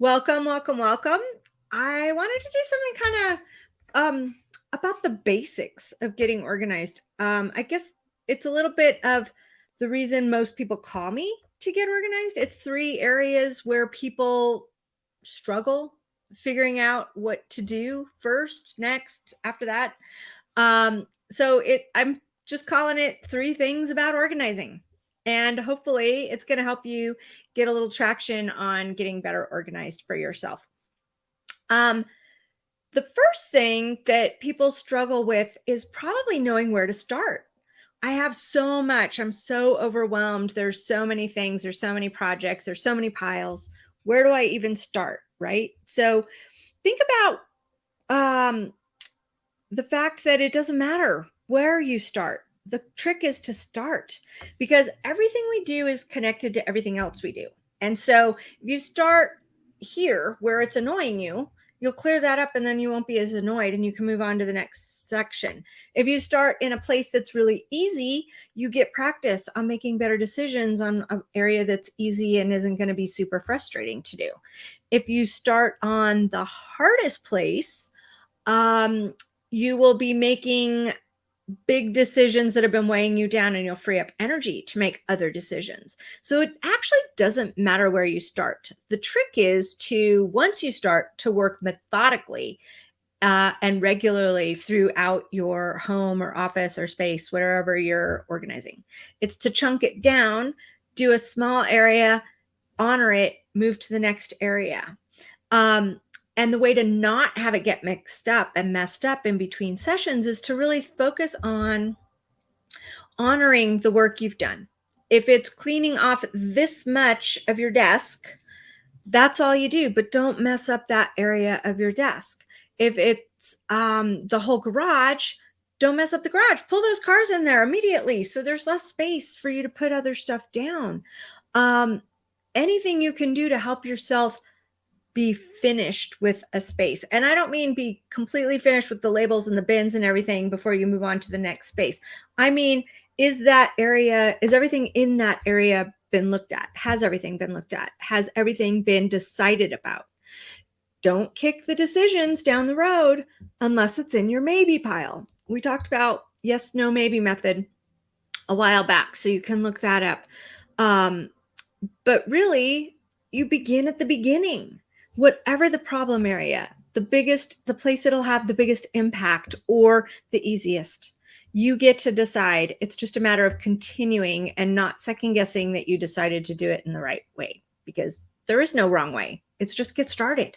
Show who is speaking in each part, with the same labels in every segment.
Speaker 1: Welcome, welcome, welcome. I wanted to do something kind of um, about the basics of getting organized. Um, I guess it's a little bit of the reason most people call me to get organized. It's three areas where people struggle figuring out what to do first, next, after that. Um, so it I'm just calling it three things about organizing. And hopefully it's going to help you get a little traction on getting better organized for yourself. Um, the first thing that people struggle with is probably knowing where to start. I have so much. I'm so overwhelmed. There's so many things. There's so many projects. There's so many piles. Where do I even start? Right. So think about um, the fact that it doesn't matter where you start the trick is to start because everything we do is connected to everything else we do. And so if you start here where it's annoying you, you'll clear that up and then you won't be as annoyed and you can move on to the next section. If you start in a place that's really easy, you get practice on making better decisions on an area that's easy and isn't going to be super frustrating to do. If you start on the hardest place, um, you will be making big decisions that have been weighing you down and you'll free up energy to make other decisions. So it actually doesn't matter where you start. The trick is to, once you start to work methodically uh, and regularly throughout your home or office or space, wherever you're organizing, it's to chunk it down, do a small area, honor it, move to the next area. Um, and the way to not have it get mixed up and messed up in between sessions is to really focus on honoring the work you've done. If it's cleaning off this much of your desk, that's all you do, but don't mess up that area of your desk. If it's um, the whole garage, don't mess up the garage. Pull those cars in there immediately so there's less space for you to put other stuff down. Um, anything you can do to help yourself be finished with a space. And I don't mean be completely finished with the labels and the bins and everything before you move on to the next space. I mean, is that area, is everything in that area been looked at? Has everything been looked at? Has everything been decided about? Don't kick the decisions down the road unless it's in your maybe pile. We talked about yes, no, maybe method a while back, so you can look that up. Um, but really, you begin at the beginning whatever the problem area, the biggest, the place it'll have the biggest impact or the easiest. You get to decide. It's just a matter of continuing and not second guessing that you decided to do it in the right way because there is no wrong way. It's just get started.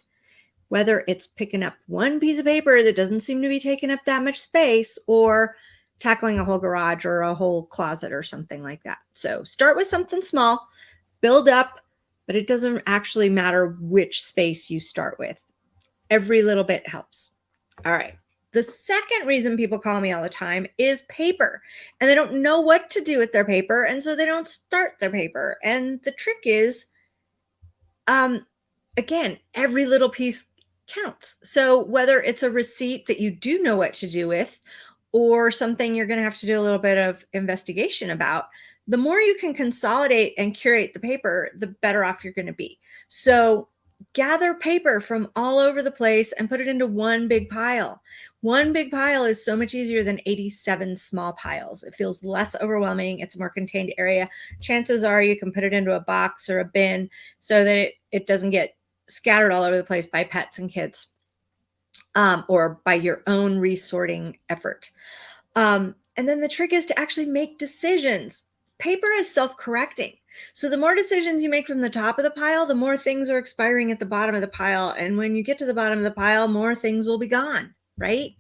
Speaker 1: Whether it's picking up one piece of paper that doesn't seem to be taking up that much space or tackling a whole garage or a whole closet or something like that. So start with something small, build up, but it doesn't actually matter which space you start with. Every little bit helps. All right. The second reason people call me all the time is paper and they don't know what to do with their paper. And so they don't start their paper. And the trick is, um, again, every little piece counts. So whether it's a receipt that you do know what to do with or something you're going to have to do a little bit of investigation about, the more you can consolidate and curate the paper, the better off you're going to be. So gather paper from all over the place and put it into one big pile. One big pile is so much easier than 87 small piles. It feels less overwhelming. It's a more contained area. Chances are you can put it into a box or a bin so that it, it doesn't get scattered all over the place by pets and kids um, or by your own resorting effort. Um, and then the trick is to actually make decisions paper is self-correcting. So the more decisions you make from the top of the pile, the more things are expiring at the bottom of the pile. And when you get to the bottom of the pile, more things will be gone, right?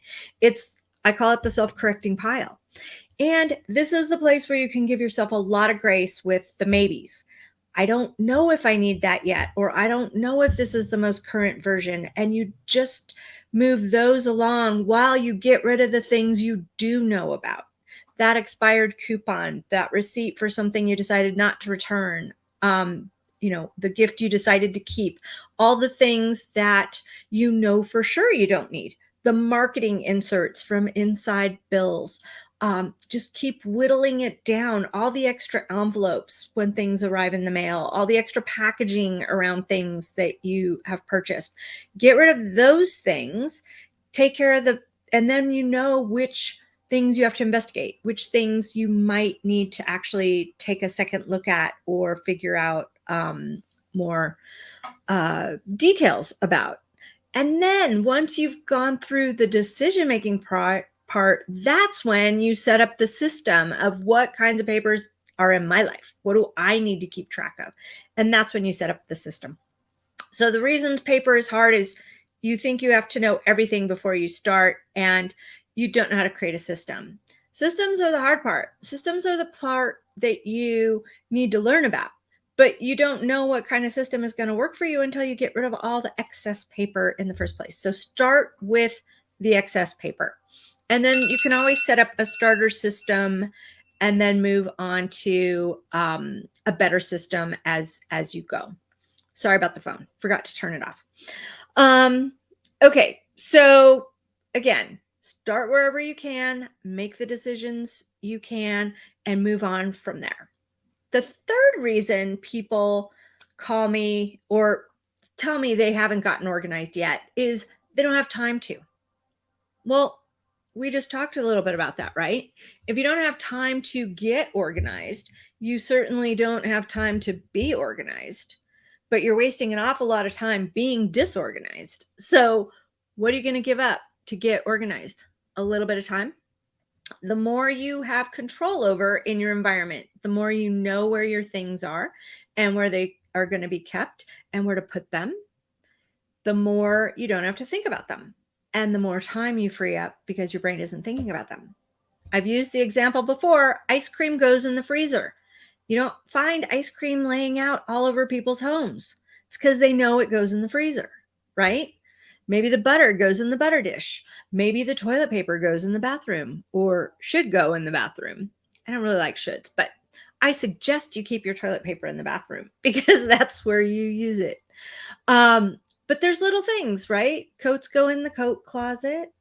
Speaker 1: It's, I call it the self-correcting pile. And this is the place where you can give yourself a lot of grace with the maybes. I don't know if I need that yet, or I don't know if this is the most current version. And you just move those along while you get rid of the things you do know about that expired coupon, that receipt for something you decided not to return, um, you know, the gift you decided to keep, all the things that you know for sure you don't need, the marketing inserts from inside bills, um, just keep whittling it down. All the extra envelopes when things arrive in the mail, all the extra packaging around things that you have purchased. Get rid of those things. Take care of the, and then you know which things you have to investigate, which things you might need to actually take a second look at or figure out um, more uh, details about. And then once you've gone through the decision making part, part, that's when you set up the system of what kinds of papers are in my life. What do I need to keep track of? And that's when you set up the system. So the reasons paper is hard is you think you have to know everything before you start and you don't know how to create a system. Systems are the hard part. Systems are the part that you need to learn about, but you don't know what kind of system is going to work for you until you get rid of all the excess paper in the first place. So start with the excess paper. And then you can always set up a starter system and then move on to um, a better system as, as you go. Sorry about the phone. Forgot to turn it off. Um, okay, so again, start wherever you can, make the decisions you can, and move on from there. The third reason people call me or tell me they haven't gotten organized yet is they don't have time to. Well, we just talked a little bit about that, right? If you don't have time to get organized, you certainly don't have time to be organized, but you're wasting an awful lot of time being disorganized. So what are you going to give up to get organized? A little bit of time. The more you have control over in your environment, the more you know where your things are and where they are going to be kept and where to put them, the more you don't have to think about them and the more time you free up because your brain isn't thinking about them. I've used the example before, ice cream goes in the freezer. You don't find ice cream laying out all over people's homes. It's because they know it goes in the freezer, right? Maybe the butter goes in the butter dish. Maybe the toilet paper goes in the bathroom or should go in the bathroom. I don't really like shoulds, but I suggest you keep your toilet paper in the bathroom because that's where you use it. Um, but there's little things, right? Coats go in the coat closet,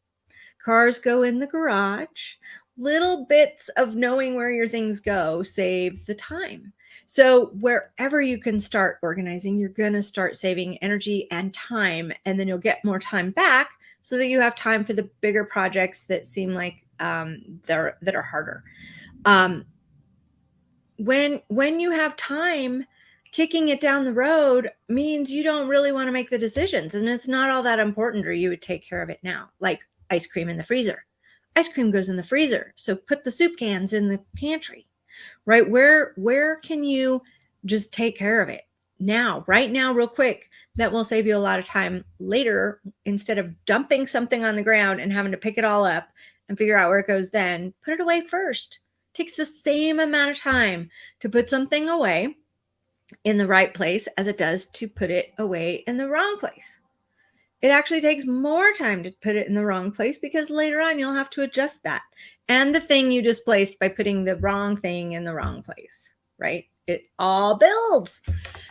Speaker 1: cars go in the garage. Little bits of knowing where your things go save the time. So wherever you can start organizing, you're going to start saving energy and time, and then you'll get more time back so that you have time for the bigger projects that seem like um, they're that are harder. Um, when when you have time, kicking it down the road means you don't really want to make the decisions and it's not all that important or you would take care of it now like ice cream in the freezer ice cream goes in the freezer. So put the soup cans in the pantry right? Where where can you just take care of it? Now right now real quick that will save you a lot of time later instead of dumping something on the ground and having to pick it all up and figure out where it goes then put it away first. It takes the same amount of time to put something away in the right place as it does to put it away in the wrong place. It actually takes more time to put it in the wrong place because later on you'll have to adjust that and the thing you displaced by putting the wrong thing in the wrong place, right? It all builds.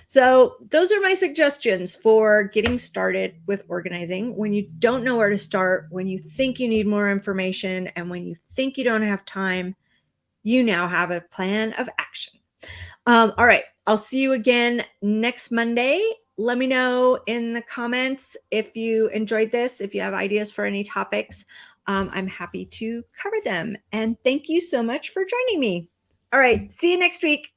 Speaker 1: So those are my suggestions for getting started with organizing. When you don't know where to start, when you think you need more information, and when you think you don't have time, you now have a plan of action. Um, all right. I'll see you again next Monday. Let me know in the comments if you enjoyed this, if you have ideas for any topics. Um, I'm happy to cover them. And thank you so much for joining me. All right. See you next week.